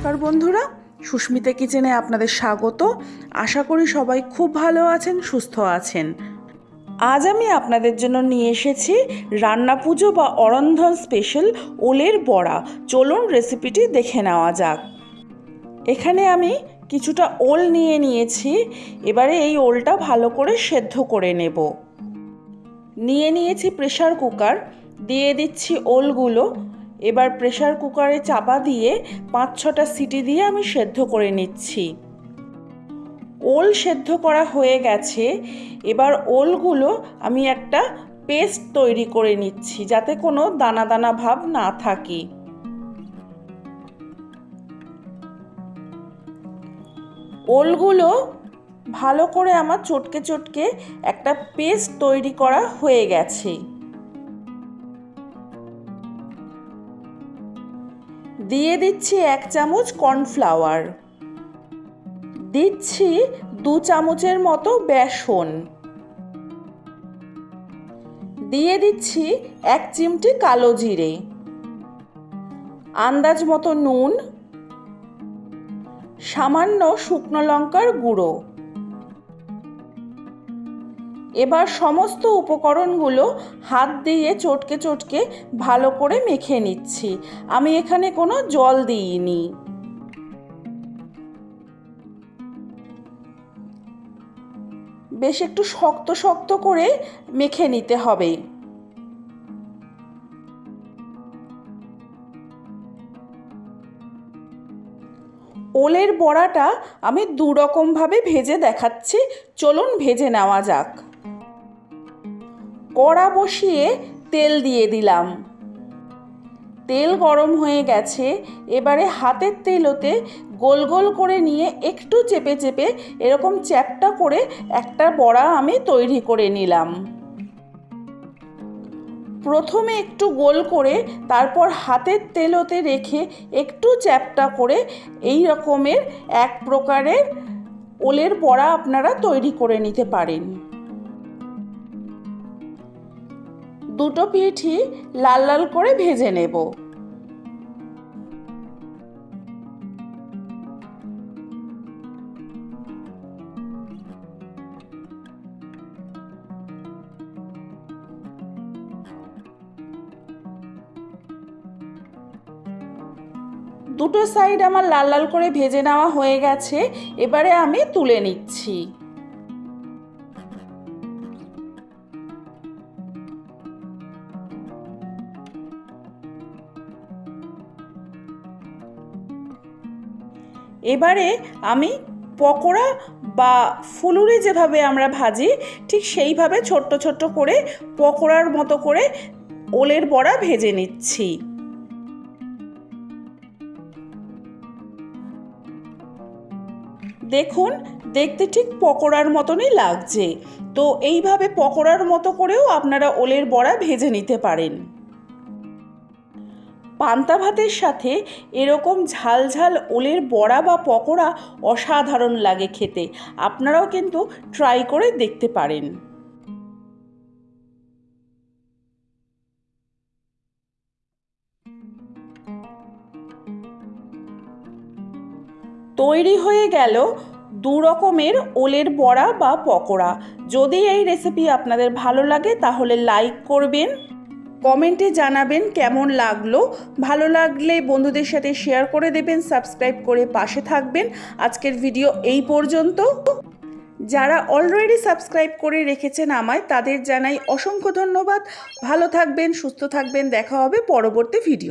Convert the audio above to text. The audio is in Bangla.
নমস্কার বন্ধুরা। সুস্মিতা কিচেনে আপনাদের স্বাগত। আশা করি সবাই খুব ভালো আছেন, সুস্থ আছেন। আজ আমি আপনাদের জন্য নিয়ে এসেছি রান্না পুজো বা অরন্ধন স্পেশাল ওলের বড়া। চলুন রেসিপিটি দেখে নেওয়া যাক। এখানে আমি কিছুটা ওল নিয়ে নিয়েছি। এবারে এই ওলটা ভালো করে সেদ্ধ করে নেব। নিয়ে নিয়েছি প্রেশার কুকার দিয়ে দিচ্ছি ওলগুলো। এবার প্রেশার কুকারে চাপা দিয়ে পাঁচ ছটা সিটি দিয়ে আমি সেদ্ধ করে নিচ্ছি। ওল সেদ্ধ করা হয়ে গেছে। এবার ওলগুলো আমি একটা পেস্ট তৈরি করে নিচ্ছি যাতে কোনো দানা দানা ভাব না থাকে। ওলগুলো ভালো করে আমার চটকে চটকে একটা পেস্ট তৈরি করা হয়ে গেছে। দিয়ে দিচ্ছি এক চামচ কর্নফ্লাওয়ার। দিচ্ছি দু চামচের মতো বেসন। দিয়ে দিচ্ছি এক চিমটি কালো জিরে। আন্দাজ মতো নুন। সামান্য শুকনো লঙ্কার গুঁড়ো। এবার সমস্ত উপকরণগুলো হাত দিয়ে চটকে চটকে ভালো করে মেখে নিচ্ছি। আমি এখানে কোনো জল দিইনি। বেশ একটু শক্ত শক্ত করে মেখে নিতে হবে। ওলের বড়াটা আমি দু রকমভাবে ভেজে দেখাচ্ছি। চলুন ভেজে নেওয়া যাক। কড়া বসিয়ে তেল দিয়ে দিলাম। তেল গরম হয়ে গেছে, এবারে হাতের তেলোতে গোল গোল করে নিয়ে একটু চেপে চেপে এরকম চ্যাপটা করে একটা বড়া আমি তৈরি করে নিলাম। প্রথমে একটু গোল করে তারপর হাতের তেলোতে রেখে একটু চ্যাপটা করে এই রকমের এক প্রকারের ওলের বড়া আপনারা তৈরি করে নিতে পারেন। দুটো পিঠি লাল লাল করে ভেজে নেব। দুটো সাইড আমার লাল লাল করে ভেজে নেওয়া হয়ে গেছে, এবারে আমি তুলে নিচ্ছি। এবারে আমি পকোড়া বা ফুলুরি যেভাবে আমরা ভাজি, ঠিক সেইভাবে ছোট্ট ছোট্ট করে পকোড়ার মতো করে ওলের বড়া ভেজে নিচ্ছি। দেখুন, দেখতে ঠিক পকোড়ার মতনই লাগছে। তো এইভাবে পকোড়ার মতো করেও আপনারা ওলের বড়া ভেজে নিতে পারেন। পান্তা ভাতের সাথে এরকম ঝাল ঝাল ওলের বড়া বা পকোড়া অসাধারণ লাগে খেতে। আপনারাও কিন্তু ট্রাই করে দেখতে পারেন। তৈরি হয়ে গেল দু রকমের ওলের বড়া বা পকোড়া। যদি এই রেসিপি আপনাদের ভালো লাগে তাহলে লাইক করবেন। কমেন্টে জানাবেন কেমন লাগল। ভালো লাগলে বন্ধুদের সাথে শেয়ার করে দেবেন সাবস্ক্রাইব করে পাশে থাকবেন। আজকের ভিডিও এই পর্যন্ত। যারা অলরেডি সাবস্ক্রাইব করে রেখেছেন আমায়, তাদের জানাই অসংখ্য ধন্যবাদ। ভালো থাকবেন, সুস্থ থাকবেন। দেখা হবে পরবর্তী ভিডিও